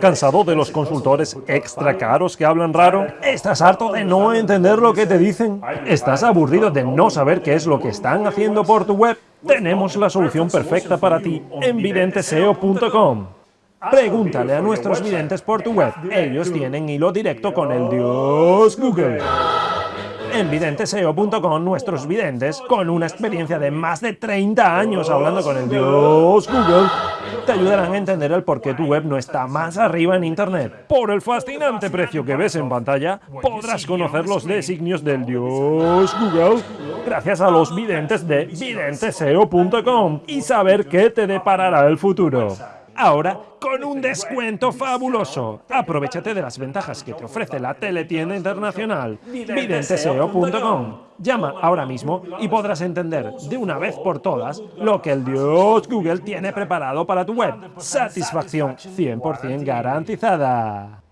¿Cansado de los consultores extra caros que hablan raro? ¿Estás harto de no entender lo que te dicen? ¿Estás aburrido de no saber qué es lo que están haciendo por tu web? Tenemos la solución perfecta para ti en videnteseo.com. Pregúntale a nuestros videntes por tu web. Ellos tienen hilo directo con el dios Google. En videnteseo.com nuestros videntes, con una experiencia de más de 30 años hablando con el dios Google, te ayudarán a entender el por qué tu web no está más arriba en Internet. Por el fascinante precio que ves en pantalla, podrás conocer los designios del dios Google gracias a los videntes de videnteseo.com y saber qué te deparará el futuro ahora con un descuento fabuloso. Aprovechate de las ventajas que te ofrece la teletienda internacional videnteseo.com. Llama ahora mismo y podrás entender de una vez por todas lo que el dios Google tiene preparado para tu web. Satisfacción 100% garantizada.